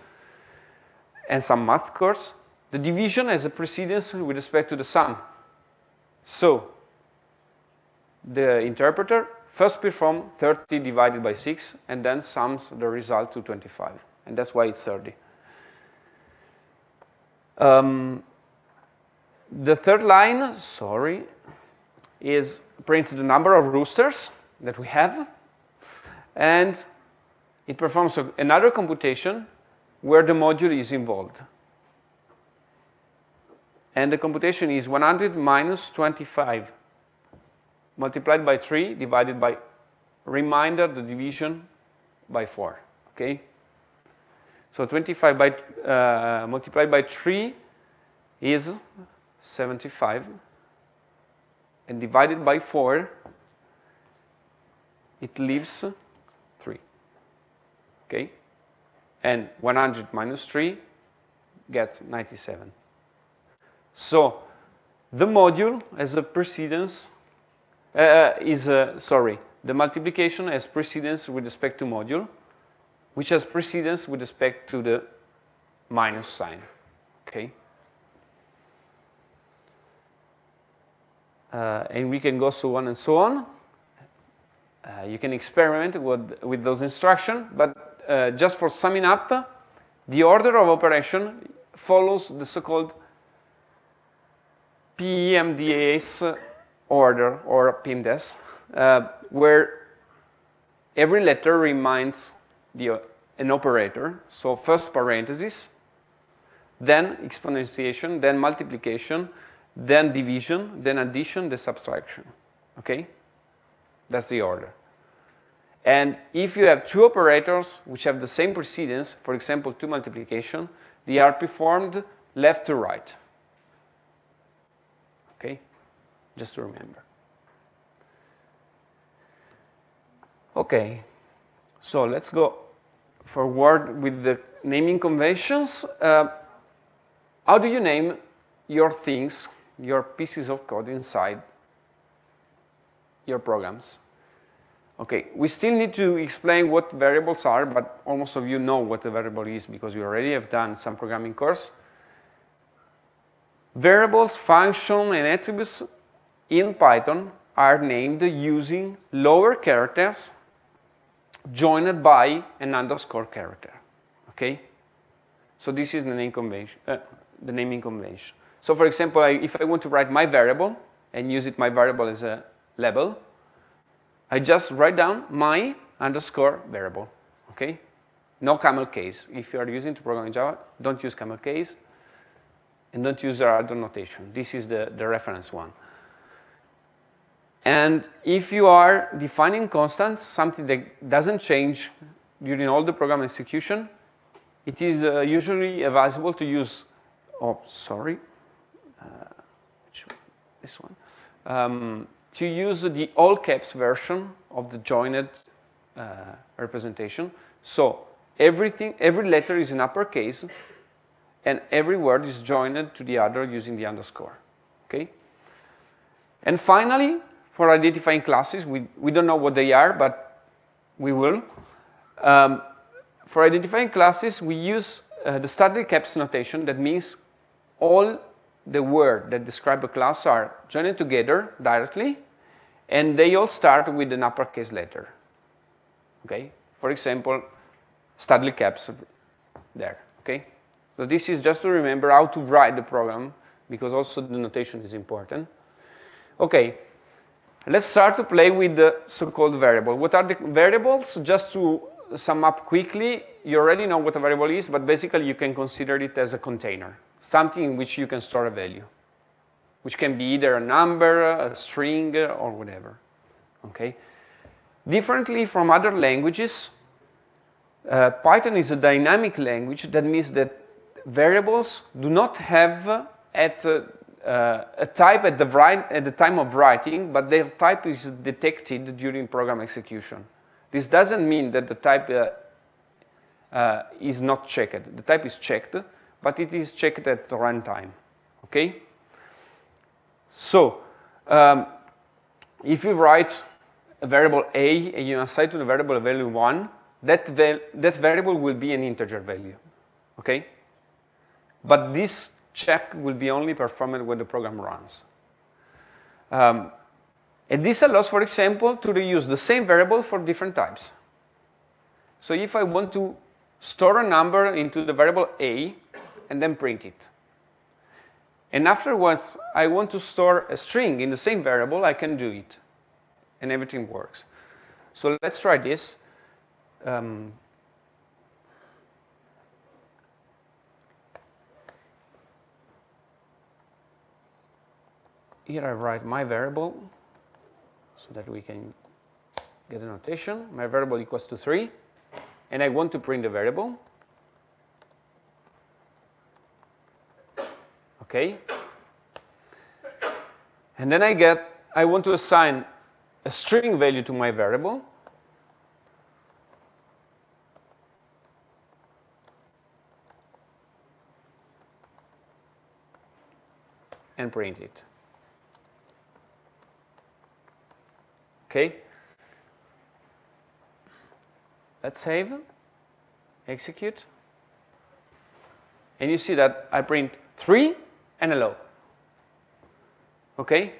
and some math course. The division has a precedence with respect to the sum. So the interpreter first performs 30 divided by 6 and then sums the result to 25. And that's why it's 30. Um, the third line, sorry, is prints the number of roosters that we have and it performs another computation where the module is involved. And the computation is 100 minus 25 multiplied by 3 divided by reminder the division by 4. Okay? So 25 by uh, multiplied by 3 is 75 and divided by 4 it leaves 3. okay? And 100 minus 3 gets 97. So the module as a precedence uh, uh, is, a, sorry, the multiplication has precedence with respect to module, which has precedence with respect to the minus sign, okay? Uh, and we can go so on and so on. Uh, you can experiment with, with those instructions, but uh, just for summing up, the order of operation follows the so-called PEMDAS order, or PEMDAS, uh, where every letter reminds the, uh, an operator. So first parenthesis, then exponentiation, then multiplication, then division, then addition, then subtraction. Okay? That's the order. And if you have two operators which have the same precedence, for example, two multiplication, they are performed left to right. Okay? Just to remember. Okay, so let's go forward with the naming conventions. Uh, how do you name your things, your pieces of code inside your programs? Okay, we still need to explain what variables are, but almost of you know what a variable is because you already have done some programming course. Variables, function, and attributes in Python are named using lower characters joined by an underscore character, okay? So this is the, name convention, uh, the naming convention. So for example, I, if I want to write my variable and use it my variable as a label, I just write down my underscore variable, okay? No camel case. If you are using to program in Java, don't use camel case and don't use the other notation. This is the, the reference one. And if you are defining constants, something that doesn't change during all the program execution, it is uh, usually advisable to use, oh, sorry, uh, this one, um, to use the all caps version of the joined uh, representation. So everything, every letter is in uppercase, and every word is joined to the other using the underscore, okay? And finally, for identifying classes, we, we don't know what they are, but we will. Um, for identifying classes, we use uh, the Studly caps notation. That means all the words that describe a class are joined together directly, and they all start with an uppercase letter. Okay? For example, Studly caps there. Okay? So this is just to remember how to write the program, because also the notation is important. Okay, let's start to play with the so-called variable. What are the variables? Just to sum up quickly, you already know what a variable is, but basically you can consider it as a container, something in which you can store a value, which can be either a number, a string, or whatever. Okay. Differently from other languages, uh, Python is a dynamic language. That means that variables do not have at uh, uh, a type at the, at the time of writing, but their type is detected during program execution. This doesn't mean that the type uh, uh, is not checked. The type is checked, but it is checked at runtime, okay? So, um, if you write a variable a and you assign to the variable a value 1, that, that variable will be an integer value, okay? But this check will be only performed when the program runs. Um, and this allows, for example, to reuse the same variable for different types. So if I want to store a number into the variable a and then print it, and afterwards I want to store a string in the same variable, I can do it, and everything works. So let's try this. Um, here I write my variable so that we can get a notation. My variable equals to 3, and I want to print the variable. Okay. And then I get, I want to assign a string value to my variable. and print it. Okay. Let's save, execute. And you see that I print 3 and hello. Okay?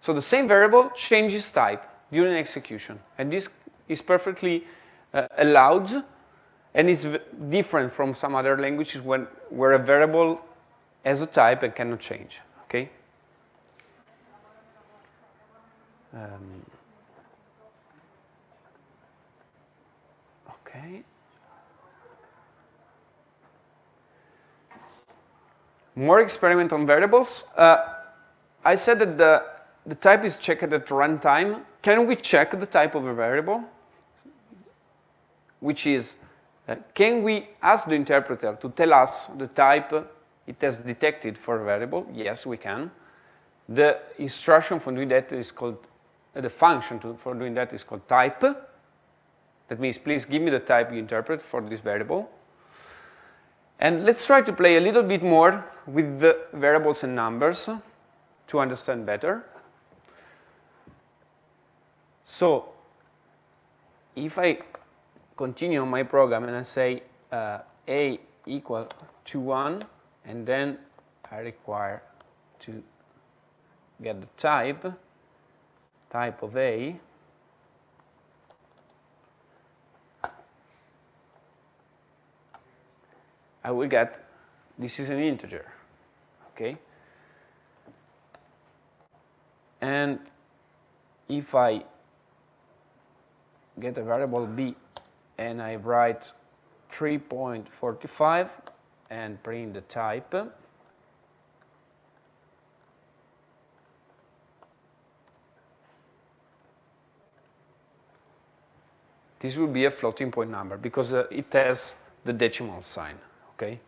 So the same variable changes type during execution. And this is perfectly uh, allowed and it's different from some other languages when, where a variable has a type and cannot change. Okay? Um, okay. More experiment on variables. Uh, I said that the, the type is checked at runtime. Can we check the type of a variable? Which is, uh, can we ask the interpreter to tell us the type it has detected for a variable? Yes, we can. The instruction for doing that is called uh, the function to, for doing that is called type. That means please give me the type you interpret for this variable. And let's try to play a little bit more with the variables and numbers to understand better. So if I continue my program and I say uh, a equal to 1, and then I require to get the type, type of a, I will get, this is an integer, okay? And if I get a variable b and I write 3.45 and print the type, this will be a floating point number because uh, it has the decimal sign, okay?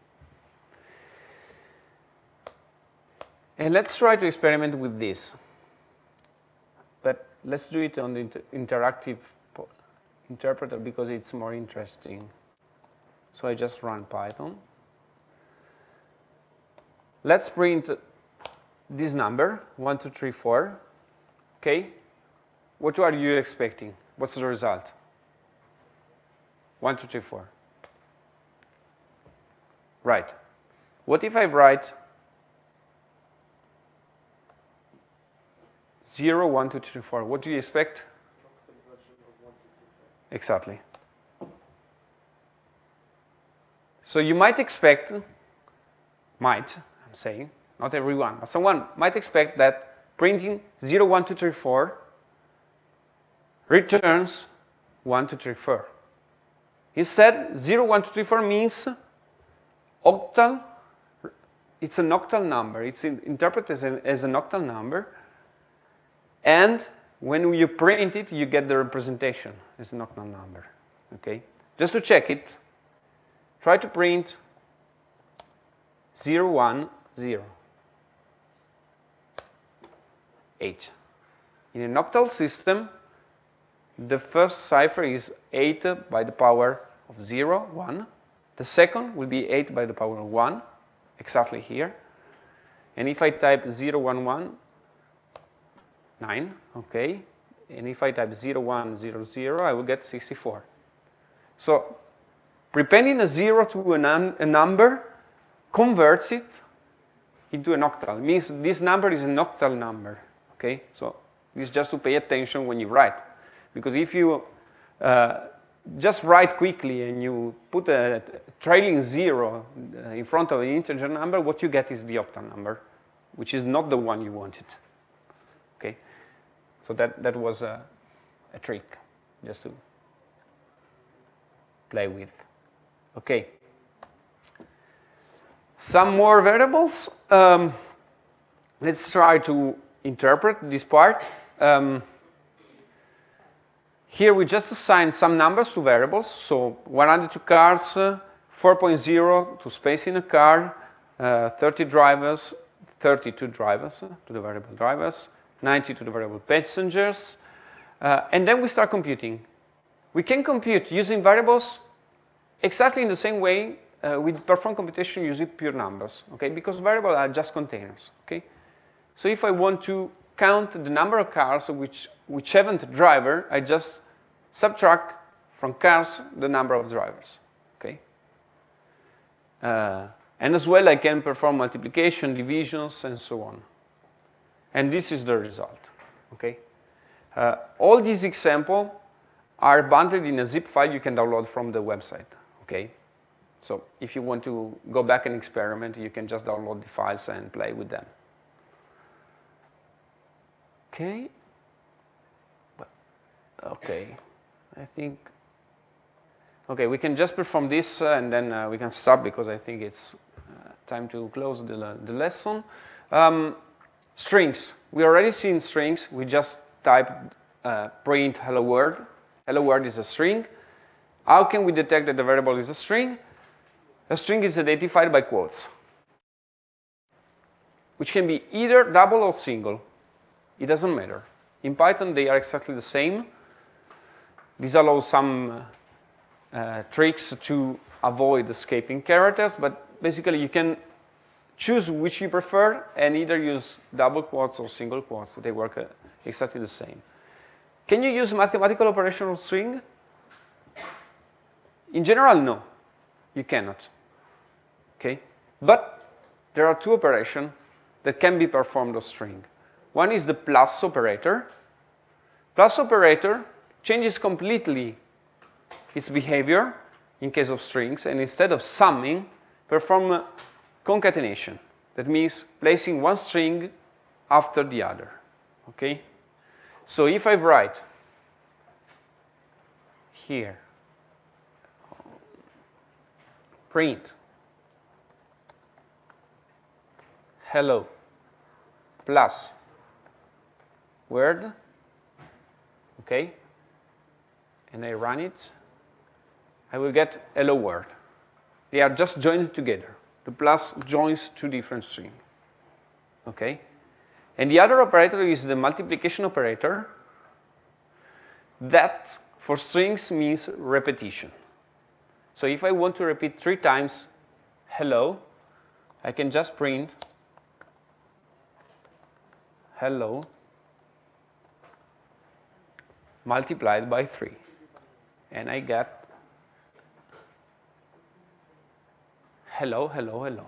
And let's try to experiment with this. But let's do it on the inter interactive interpreter because it's more interesting. So I just run Python. Let's print this number, 1, 2, 3, 4. Okay? What are you expecting? What's the result? 1, 2, 3, 4. Right. What if I write 0, 1, 2, 3, 4? What do you expect? Exactly. So you might expect, might, I'm saying, not everyone, but someone might expect that printing 0, 1, 2, 3, 4 returns 1, 2, 3, 4. Instead, 0, 1, 2, 3, 4 means octal, it's an octal number. It's interpreted as, a, as an octal number. And when you print it, you get the representation as an octal number. Okay? Just to check it, try to print 0, 1, 0. H. In an octal system, the first cipher is 8 by the power of 0, 1. The second will be 8 by the power of 1, exactly here. And if I type 0, 1, 1, 9, okay. And if I type 0, 1, 0, 0, I will get 64. So prepending a 0 to a, a number converts it into an octal. It means this number is an octal number, okay? So this is just to pay attention when you write. Because if you uh, just write quickly and you put a trailing zero uh, in front of an integer number, what you get is the octal number, which is not the one you wanted. Okay? So that, that was a, a trick, just to play with. Okay. Some more variables. Um, let's try to interpret this part. Um, here we just assign some numbers to variables. So 100 to cars, uh, 4.0 to space in a car, uh, 30 drivers, 32 drivers uh, to the variable drivers, 90 to the variable passengers. Uh, and then we start computing. We can compute using variables exactly in the same way uh, we perform computation using pure numbers, okay? Because variables are just containers, okay? So if I want to count the number of cars which, which haven't driver, I just subtract from cars the number of drivers, okay? Uh, and as well, I can perform multiplication, divisions, and so on. And this is the result, okay? Uh, all these examples are bundled in a zip file you can download from the website, okay? So if you want to go back and experiment, you can just download the files and play with them. Okay. Okay. I think. Okay, we can just perform this uh, and then uh, we can stop because I think it's uh, time to close the, the lesson. Um, strings. We already seen strings. We just type uh, print hello world. Hello world is a string. How can we detect that the variable is a string? A string is identified by quotes, which can be either double or single. It doesn't matter. In Python, they are exactly the same. This allows some uh, tricks to avoid escaping characters, but basically you can choose which you prefer and either use double quotes or single quotes. They work uh, exactly the same. Can you use mathematical operation on string? In general, no, you cannot. Okay? But there are two operations that can be performed on string. One is the plus operator. Plus operator changes completely its behavior in case of strings, and instead of summing, perform concatenation. That means placing one string after the other, okay? So if I write here, print hello plus word, okay, and I run it, I will get hello world. They are just joined together. The plus joins two different strings, okay? And the other operator is the multiplication operator. That, for strings, means repetition. So if I want to repeat three times hello, I can just print hello multiplied by 3. And I get hello, hello, hello.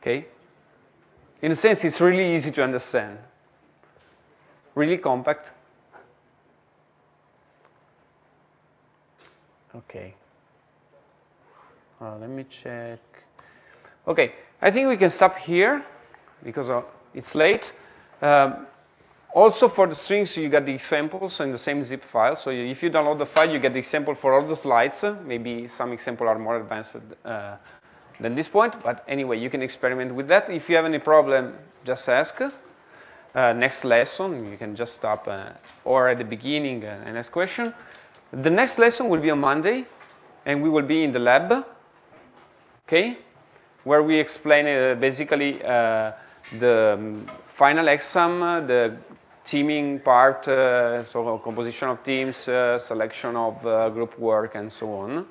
Okay? In a sense, it's really easy to understand. Really compact. Okay. Uh, let me check. Okay, I think we can stop here because uh, it's late. Um, also for the strings, you get the examples in the same zip file. So if you download the file, you get the example for all the slides. Maybe some examples are more advanced uh, than this point, but anyway, you can experiment with that. If you have any problem, just ask. Uh, next lesson, you can just stop, uh, or at the beginning, uh, and ask question. The next lesson will be on Monday, and we will be in the lab, okay, where we explain uh, basically uh, the um, final exam, the teaming part, uh, so composition of teams, uh, selection of uh, group work, and so on.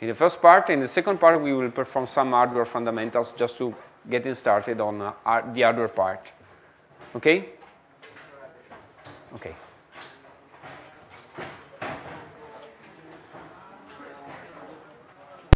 In the first part, in the second part, we will perform some hardware fundamentals just to getting started on the hardware part. Okay? Okay.